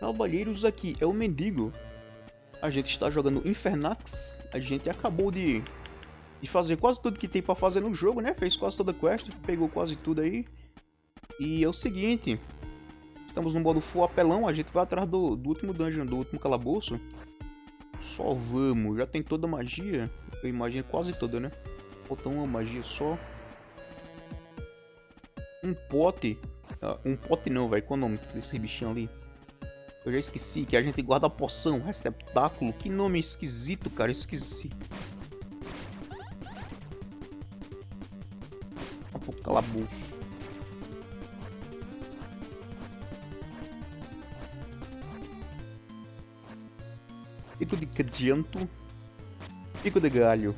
Cavalheiros aqui, é o mendigo. A gente está jogando Infernax. A gente acabou de, de fazer quase tudo que tem pra fazer no jogo, né? Fez quase toda a quest, pegou quase tudo aí. E é o seguinte, estamos no modo full apelão, a gente vai atrás do, do último dungeon, do último calabouço. Só vamos, já tem toda a magia, eu imagino quase toda, né? Falta uma magia só. Um pote, uh, um pote não, velho, qual o nome desse bichinho ali? Eu já esqueci, que a gente guarda a poção, receptáculo. Que nome esquisito, cara, esqueci. Um pouco calabouço. Pico de cadianto. Pico de galho.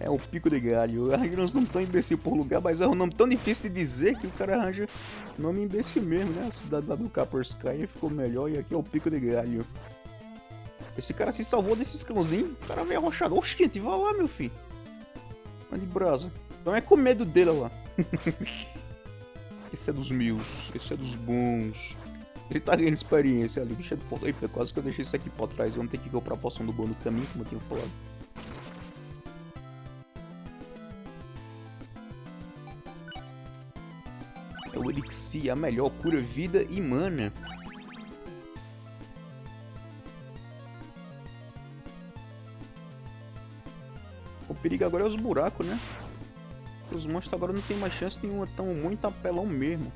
É o pico de galho. Uns nomes tão imbecil por lugar, mas é um nome tão difícil de dizer que o cara arranja nome imbecil mesmo, né? A cidade do Sky ficou melhor e aqui é o pico de galho. Esse cara se salvou desses cãozinhos. O cara veio arrochado. Oxente, vai lá, meu filho. Vai de brasa. Então é com medo dele lá. esse é dos meus. Esse é dos bons. Ele tá ganhando experiência ali. Bicho é do fogo. Quase que eu deixei isso aqui pra trás. Vamos ter que comprar a poção do bom no caminho, como eu tinha falado. Elixir, a melhor cura vida e mana. O perigo agora é os buracos, né? Os monstros agora não tem mais chance nenhuma, tão muito apelão mesmo.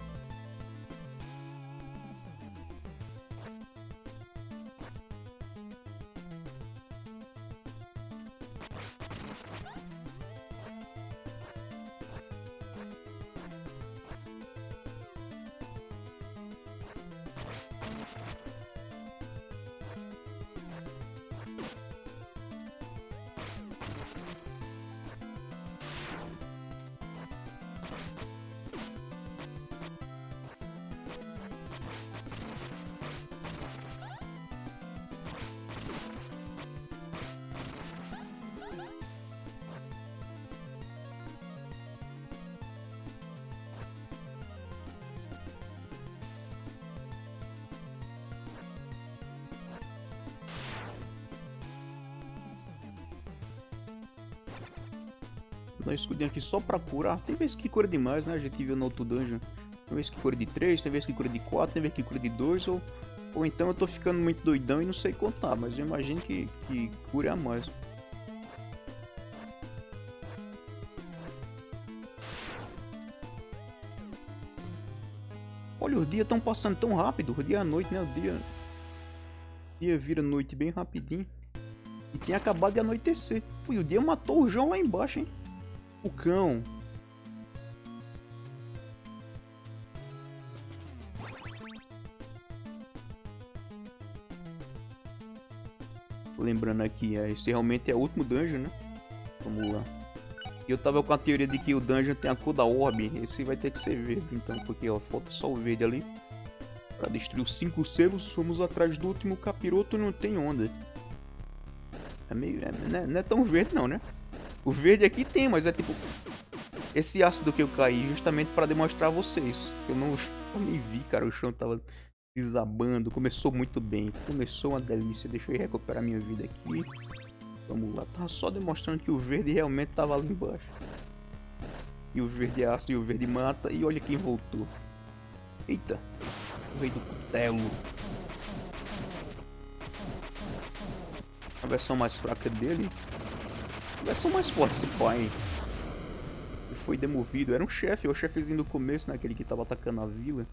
Dá um escudinho aqui só pra curar. Tem vezes que cura demais, né? A gente viu no outro dungeon. Tem vezes que cura de 3, tem vezes que cura de 4, tem vezes que cura de 2. Ou, ou então eu tô ficando muito doidão e não sei contar. Mas eu imagino que, que cura mais. Olha, os dias estão passando tão rápido. O dia é a noite, né? O dia, o dia vira noite bem rapidinho. E tinha acabado de anoitecer. Ui, o dia matou o João lá embaixo, hein? O cão. Lembrando aqui, é, esse realmente é o último dungeon, né? Vamos lá. Eu tava com a teoria de que o dungeon tem a cor da orbe. Esse vai ter que ser verde, então, porque ó, falta só o verde ali. Pra destruir os cinco selos, fomos atrás do último capiroto não tem onda. É meio... É, não, é, não é tão verde não, né? O verde aqui tem, mas é tipo... Esse ácido que eu caí justamente para demonstrar a vocês. Eu não eu nem vi, cara. O chão tava desabando. Começou muito bem. Começou uma delícia. Deixa eu recuperar minha vida aqui. Vamos lá. Tava só demonstrando que o verde realmente tava ali embaixo. E o verde é ácido e o verde mata. E olha quem voltou. Eita. O rei do cutelo. A versão mais fraca dele é só mais forte esse pai. Ele foi demovido. Era um chefe, o chefezinho do começo, né? Aquele que tava atacando a vila.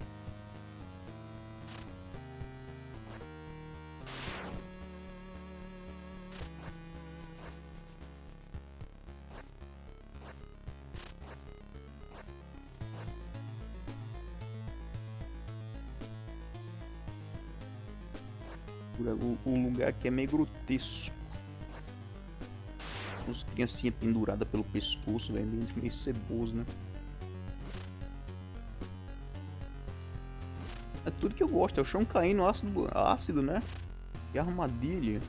O lugar aqui é meio grotesco uns criancinha pendurada pelo pescoço, velho, meio ceboso, né? É tudo que eu gosto, é o chão caindo ácido, ácido né? E armadilha.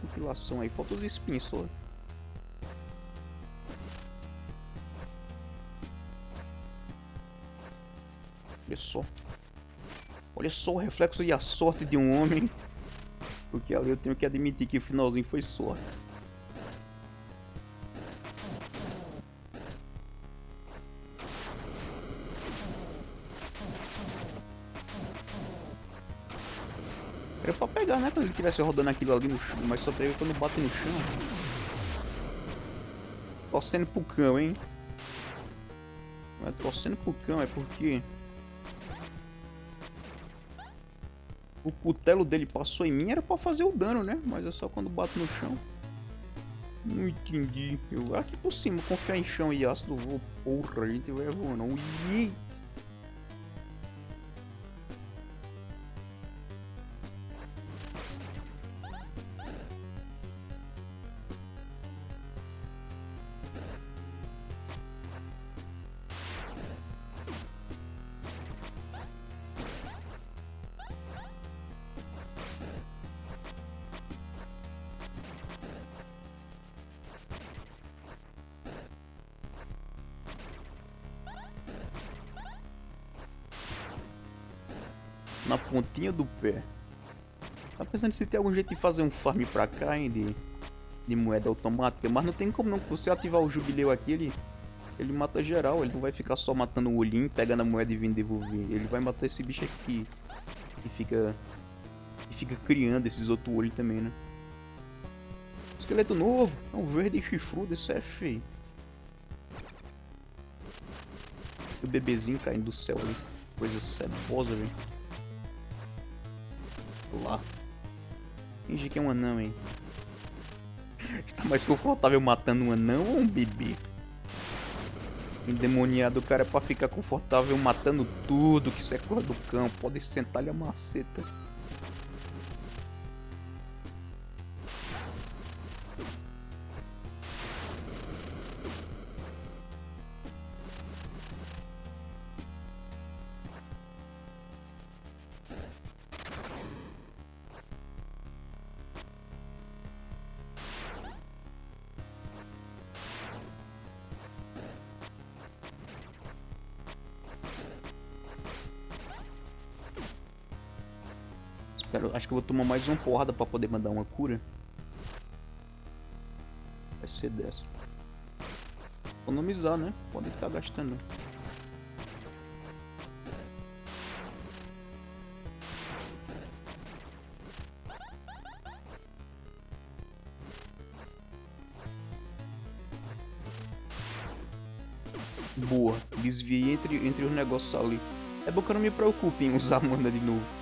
Compilação aí, falta os espinhos só. Olha só. Olha só o reflexo e a sorte de um homem. Porque ali eu tenho que admitir que o finalzinho foi sorte. Era pra pegar, né? Quando ele estivesse rodando aquilo ali no chão. Mas só pega quando bate no chão. Torcendo pro cão, hein? Mas torcendo pro cão é porque... O cutelo dele passou em mim, era pra fazer o dano, né? Mas é só quando bate no chão. Não entendi. Eu aqui por cima, confiar em chão e ácido, vou. Porra, a gente vai voando. Ui. Na pontinha do pé. Tá pensando se tem algum jeito de fazer um farm pra cá, hein, de, de moeda automática, mas não tem como não, você ativar o jubileu aqui, ele, ele mata geral, ele não vai ficar só matando o olhinho, pegando a moeda e vindo devolver, ele vai matar esse bicho aqui, e fica, e fica criando esses outros olhos também, né. Esqueleto novo, é um verde chifrudo, isso é feio. O bebezinho caindo do céu ali, coisa cebosa, velho lá. Finge que é um anão, hein. Está mais confortável matando um anão ou um bebê? Endemoniado, cara é pra ficar confortável matando tudo que é cor do cão. Pode sentar-lhe a maceta. Espero, acho que eu vou tomar mais uma porrada pra poder mandar uma cura. Vai ser dessa. Economizar, né? Pode estar gastando. Boa, desviei entre, entre os negócios ali. É bom que eu não me preocupe em usar mana de novo.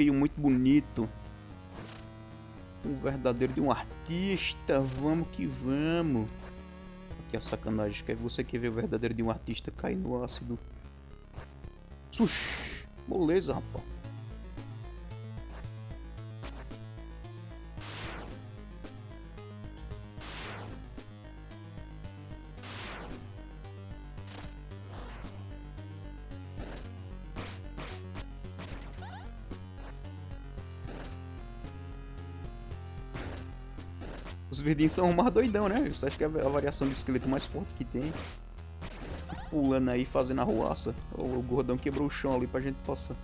Bloqueio muito bonito. Um verdadeiro de um artista. Vamos que vamos. Aqui a sacanagem. Quer você quer ver o verdadeiro de um artista cair no ácido? Sush. Beleza, rapaz. Verdinhos são mais doidão, né? Você acha que é a variação de esqueleto mais forte que tem. Pulando aí, fazendo arruaça. O gordão quebrou o chão ali pra gente passar.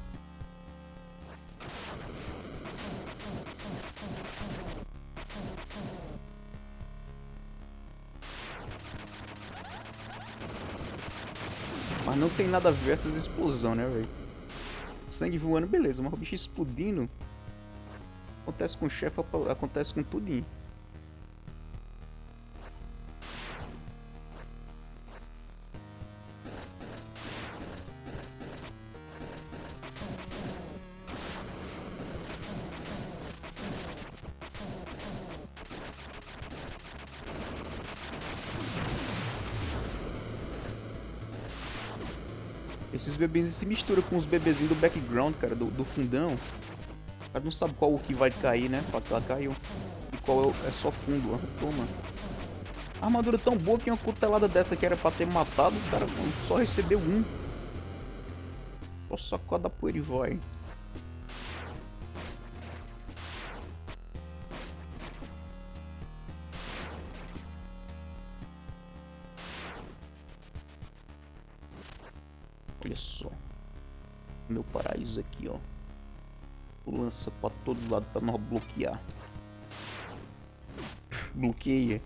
Mas não tem nada a ver essas explosões, né, velho? Sangue voando, beleza, mas o bicho explodindo... Acontece com o chefe, acontece com tudinho. Esses bebezinhos se misturam com os bebezinhos do background, cara, do, do fundão. O cara não sabe qual o que vai cair, né? Pra cá caiu. E qual é, o, é só fundo. Toma. A armadura tão boa que uma cutelada dessa que era pra ter matado, o cara só recebeu um. Só sacada poeira e vai. Meu paraíso aqui, ó. Lança pra todo lado pra nós bloquear. Bloqueia.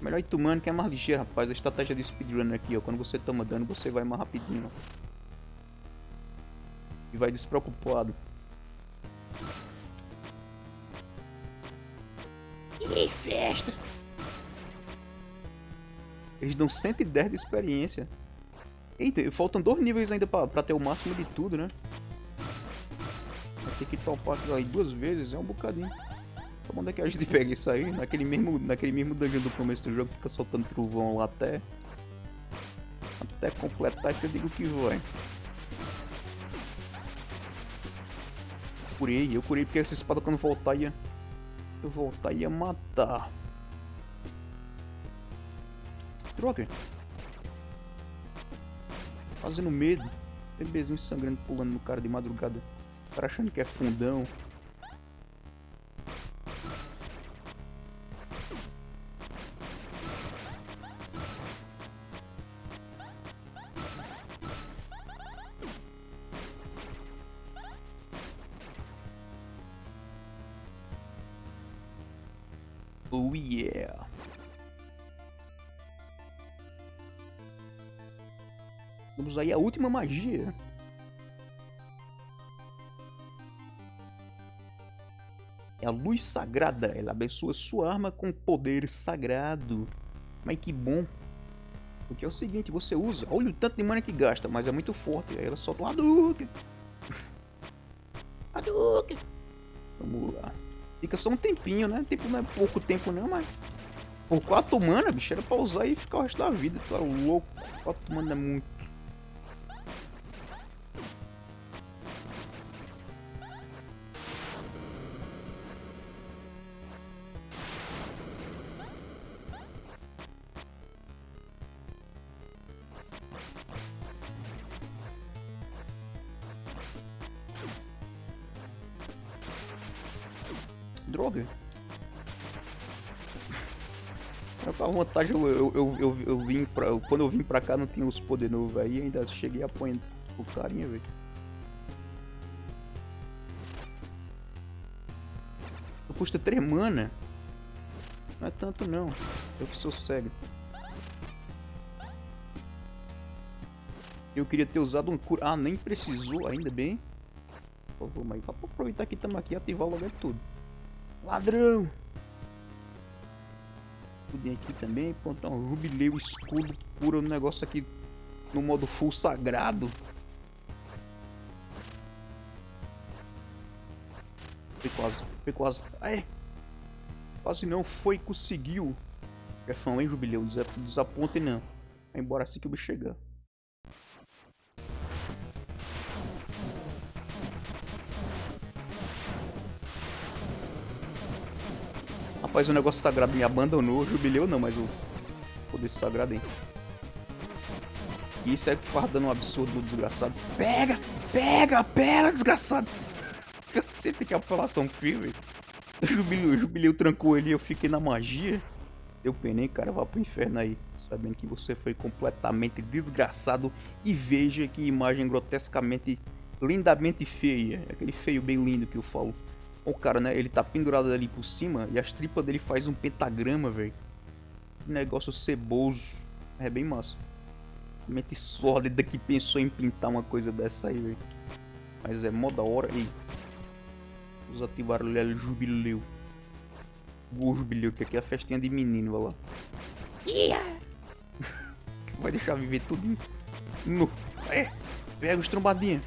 Melhor Itumano que é mais ligeiro, rapaz. A estratégia de speedrunner aqui, ó. Quando você toma dano, você vai mais rapidinho. E vai despreocupado. E festa! Eles dão 110 de experiência. Eita, faltam dois níveis ainda pra, pra ter o máximo de tudo, né? Vai ter que topar aquilo aí duas vezes, é um bocadinho. Então onde é que a gente pega isso aí? Naquele mesmo, naquele mesmo dungeon do começo do jogo, fica soltando trovão lá até... Até completar que eu digo que vai. Curei, eu curei porque essa espada quando voltar ia... Eu voltar ia matar. Droga. Fazendo medo. Bebezinho sangrando pulando no cara de madrugada. O cara achando que é fundão. Oh yeah. Vamos aí a última magia. É a luz sagrada. Ela abençoa sua arma com poder sagrado. Mas que bom. Porque é o seguinte, você usa... Olha o tanto de mana que gasta, mas é muito forte. Aí ela solta um Hadouken. Hadouken. Vamos lá. Fica só um tempinho, né? Tipo, não é pouco tempo não, mas... Por 4 mana, bicho, era pra usar e ficar o resto da vida. Tá louco. 4 mana é muito. Droga. Com a vontade, eu, eu, eu, eu, eu vim pra. Quando eu vim pra cá não tinha os poderes novos aí, ainda cheguei apanhando o carinha, velho. Custa 3 mana. Não é tanto não. Eu que sou cego. Eu queria ter usado um cura. Ah, nem precisou, ainda bem. Por favor, mas vou aproveitar que estamos aqui e ativar logo tudo. Ladrão! Tudo aqui também. Pronto, um jubileu escudo cura um negócio aqui no modo full sagrado. Foi quase, foi quase. Ai! Quase não foi, conseguiu. Garçom, hein, jubileu? Desaponte não. Vai embora assim que o bicho chegar. Rapaz, o negócio sagrado me abandonou. Jubileu não, mas o poder sagrado, hein. Isso é que faz dando um absurdo desgraçado. Pega! Pega! Pega, desgraçado! Tem que apelação firme. O jubileu, jubileu trancou ele e eu fiquei na magia. Eu penei, cara, vá pro inferno aí. Sabendo que você foi completamente desgraçado. E veja que imagem grotescamente, lindamente feia. Aquele feio bem lindo que eu falo. O cara, né? Ele tá pendurado ali por cima e as tripas dele faz um pentagrama, velho. Negócio ceboso. É bem massa. Mente sólida que pensou em pintar uma coisa dessa aí, velho. Mas é mó da hora. E Vamos ativar o jubileu. O jubileu, que aqui é a festinha de menino, vai lá. Yeah. Vai deixar viver tudo. No. É. Pega os trombadinhos.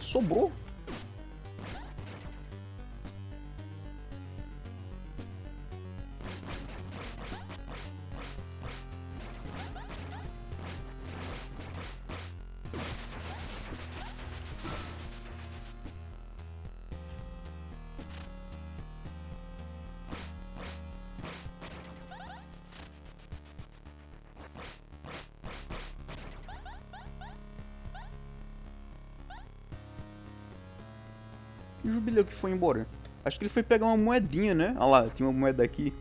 Sobrou. E o Jubileu que foi embora? Acho que ele foi pegar uma moedinha, né? Olha lá, tinha uma moeda aqui.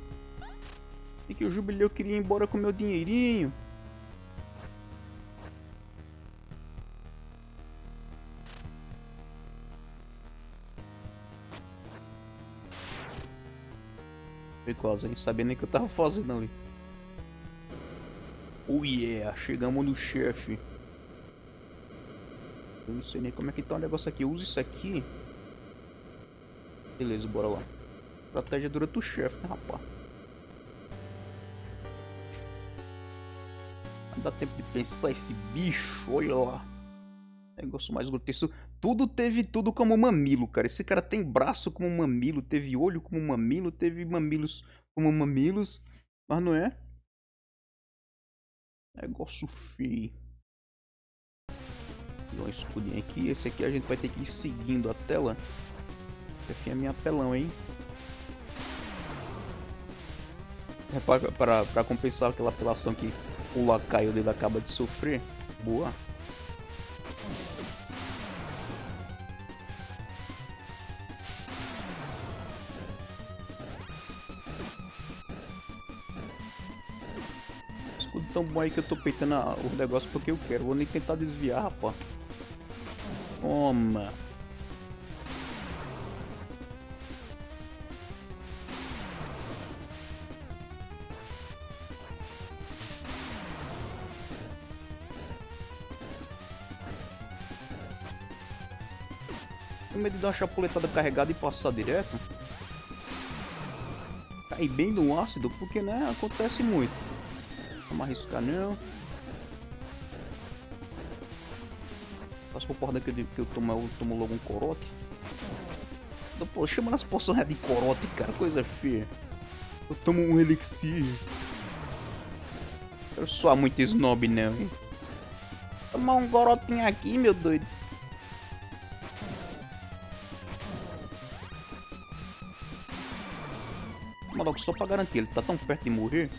E que o Jubileu queria ir embora com meu dinheirinho. Quase, hein? Sabia nem o que eu tava fazendo ali. Oh yeah, chegamos no chefe. Eu não sei nem como é que tá o negócio aqui. Usa isso aqui. Beleza, bora lá. Estratégia durante o chefe, né, rapaz? Não dá tempo de pensar esse bicho, olha lá. Negócio mais grotesco. Tudo teve tudo como mamilo, cara. Esse cara tem braço como mamilo, teve olho como mamilo, teve mamilos como mamilos. Mas não é? Negócio feio. Dá um escudinho aqui. Esse aqui a gente vai ter que ir seguindo a tela. Esse é minha apelão, hein? É pra, pra, pra compensar aquela apelação que o lacaio dele acaba de sofrer. Boa. Escudo tão bom aí que eu tô peitando o negócio porque eu quero. Vou nem tentar desviar, rapaz. Toma. Tenho medo de dar uma chapuletada carregada e passar direto. Cair bem no ácido, porque né, acontece muito. Vamos arriscar não. Passo por porra daquele que eu tomo, eu tomo logo um corote. Pô, chama nas poções de corote, cara, coisa feia. Eu tomo um elixir. Eu sou muito snob não, hein. Tomar um corotinho aqui, meu doido. Só pra garantir. Ele tá tão perto de morrer.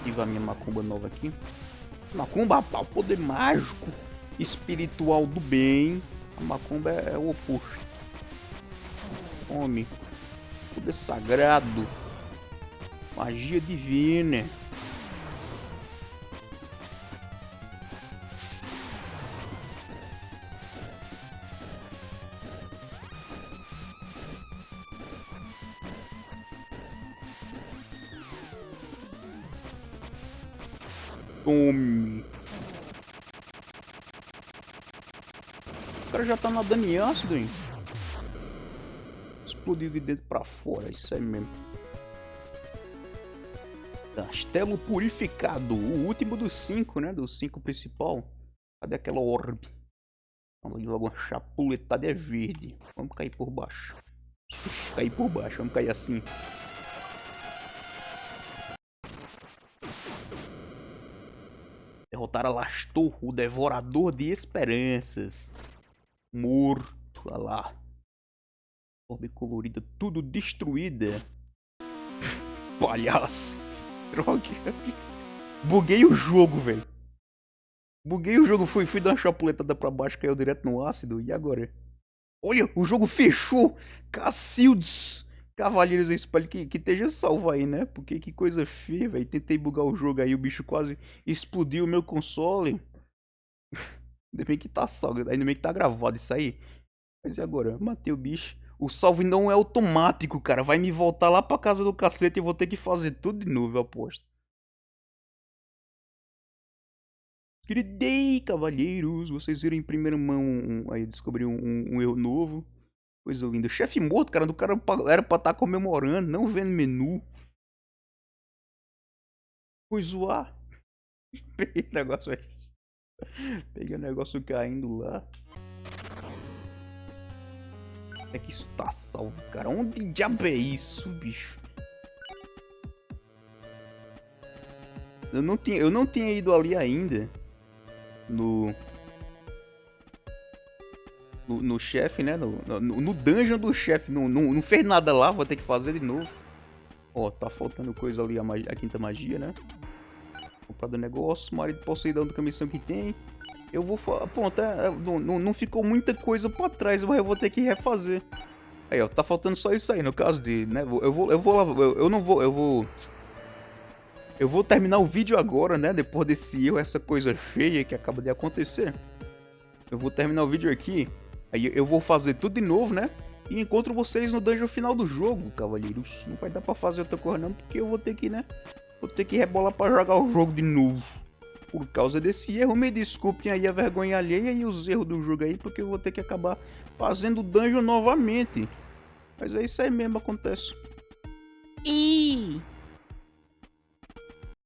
Ativar minha macumba nova aqui. Macumba, rapaz, poder mágico, espiritual do bem. A macumba é, é o oposto. Homem. Poder sagrado. Magia divina. O cara já nadando em ácido, hein? Explodiu de dentro pra fora, isso aí mesmo. Castelo Purificado, o último dos cinco, né? Dos cinco principal. Cadê aquela orbe? Vamos logo uma chapuletada é verde. Vamos cair por baixo. Cair por baixo, vamos cair assim. Derrotar Alastor, o devorador de esperanças. Morto, olha lá. Orbe colorida, tudo destruída. Palhaço. Droga. Buguei o jogo, velho. Buguei o jogo, fui, fui dar uma chapuletada pra baixo, caiu direto no ácido. E agora? Olha, o jogo fechou. Cacildes. Cavaleiros do Espelho que, que esteja salvo aí, né? Porque que coisa feia, velho. Tentei bugar o jogo aí, o bicho quase explodiu o meu console. Ainda bem que tá salvo, ainda bem que tá gravado isso aí. Mas e agora? Matei o bicho. O salve não é automático, cara. Vai me voltar lá pra casa do cacete e vou ter que fazer tudo de novo, eu aposto. Queridei, cavalheiros. Vocês viram em primeira mão. Um, aí descobri um, um, um erro novo. Coisa linda. Chefe morto, cara. Do cara era pra estar tá comemorando, não vendo menu. Fui zoar. Negócio aí. Peguei o negócio caindo lá. É que isso tá salvo, cara. Onde diabo é isso, bicho? Eu não tinha, eu não tinha ido ali ainda. No no, no chefe, né? No, no, no, dungeon do chefe. Não, não, não fez nada lá, vou ter que fazer de novo. Ó, tá faltando coisa ali, a, magia, a quinta magia, né? Comprado negócio, marido possuidão do missão que tem. Eu vou. Pronto, é, é, não, não ficou muita coisa pra trás, mas eu vou ter que refazer. Aí, ó, tá faltando só isso aí, no caso de, né? Eu vou, eu vou lá, eu, eu não vou, eu vou... Eu vou terminar o vídeo agora, né? Depois desse erro, essa coisa feia que acaba de acontecer. Eu vou terminar o vídeo aqui. Aí eu vou fazer tudo de novo, né? E encontro vocês no dungeon final do jogo, cavalheiros. Não vai dar pra fazer outra coisa não, porque eu vou ter que, né? Vou ter que rebolar pra jogar o jogo de novo. Por causa desse erro, me desculpem aí a vergonha alheia e os erros do jogo aí, porque eu vou ter que acabar fazendo dungeon novamente. Mas é isso aí mesmo, acontece. E